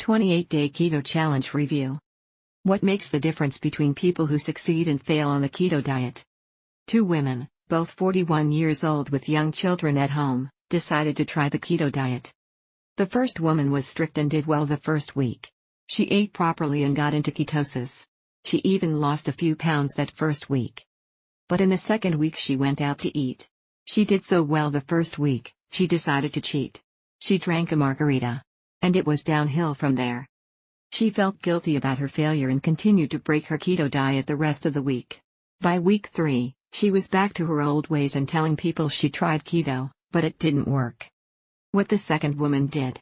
28 Day Keto Challenge Review What makes the difference between people who succeed and fail on the keto diet? Two women, both 41 years old with young children at home, decided to try the keto diet. The first woman was strict and did well the first week. She ate properly and got into ketosis. She even lost a few pounds that first week. But in the second week she went out to eat. She did so well the first week, she decided to cheat. She drank a margarita. And it was downhill from there. She felt guilty about her failure and continued to break her keto diet the rest of the week. By week 3, she was back to her old ways and telling people she tried keto, but it didn't work. What the second woman did.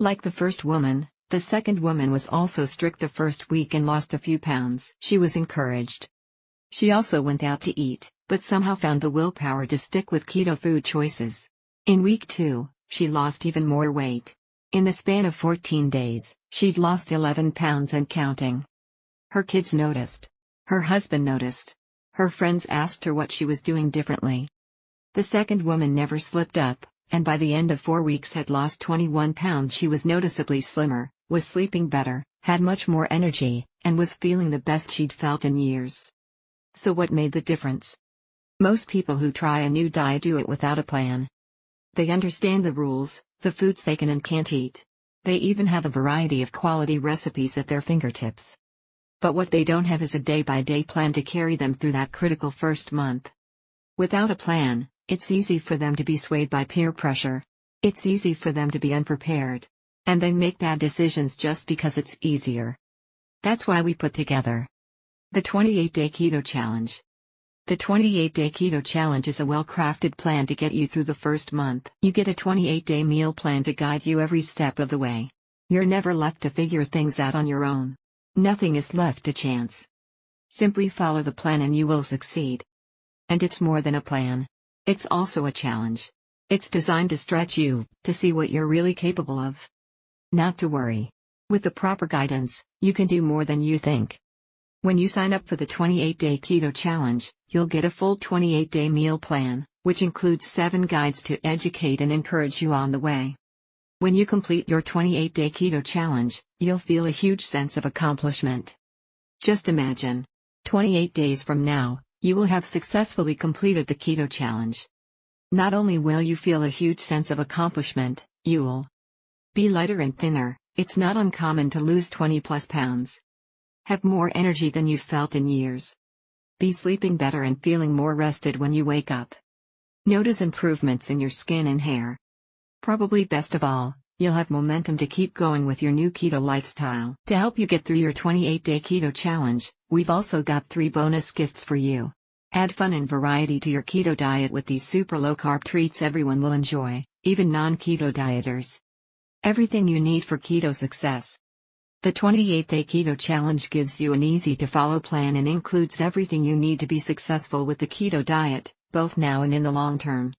Like the first woman, the second woman was also strict the first week and lost a few pounds. She was encouraged. She also went out to eat, but somehow found the willpower to stick with keto food choices. In week 2, she lost even more weight. In the span of 14 days, she'd lost 11 pounds and counting. Her kids noticed. Her husband noticed. Her friends asked her what she was doing differently. The second woman never slipped up, and by the end of four weeks had lost 21 pounds. She was noticeably slimmer, was sleeping better, had much more energy, and was feeling the best she'd felt in years. So what made the difference? Most people who try a new diet do it without a plan. They understand the rules, the foods they can and can't eat. They even have a variety of quality recipes at their fingertips. But what they don't have is a day by day plan to carry them through that critical first month. Without a plan, it's easy for them to be swayed by peer pressure. It's easy for them to be unprepared. And they make bad decisions just because it's easier. That's why we put together the 28 Day Keto Challenge. The 28 Day Keto Challenge is a well crafted plan to get you through the first month. You get a 28 day meal plan to guide you every step of the way. You're never left to figure things out on your own. Nothing is left to chance. Simply follow the plan and you will succeed. And it's more than a plan. It's also a challenge. It's designed to stretch you, to see what you're really capable of. Not to worry. With the proper guidance, you can do more than you think. When you sign up for the 28 Day Keto Challenge, you'll get a full 28 day meal plan, which includes 7 guides to educate and encourage you on the way. When you complete your 28 day keto challenge, you'll feel a huge sense of accomplishment. Just imagine 28 days from now, you will have successfully completed the keto challenge. Not only will you feel a huge sense of accomplishment, you'll be lighter and thinner. It's not uncommon to lose 20 plus pounds. Have more energy than you've felt in years. Be sleeping better and feeling more rested when you wake up. Notice improvements in your skin and hair. Probably best of all, you'll have momentum to keep going with your new keto lifestyle. To help you get through your 28 day keto challenge, we've also got three bonus gifts for you. Add fun and variety to your keto diet with these super low carb treats everyone will enjoy, even non keto dieters. Everything you need for keto success. The 28 Day Keto Challenge gives you an easy to follow plan and includes everything you need to be successful with the keto diet, both now and in the long term.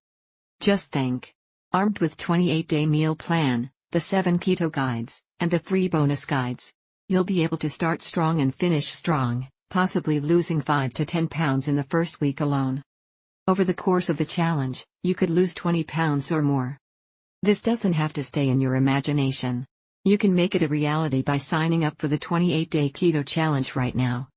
Just think. Armed with 28 day meal plan, the 7 keto guides, and the 3 bonus guides, you'll be able to start strong and finish strong, possibly losing 5 to 10 pounds in the first week alone. Over the course of the challenge, you could lose 20 pounds or more. This doesn't have to stay in your imagination. You can make it a reality by signing up for the 28 Day Keto Challenge right now.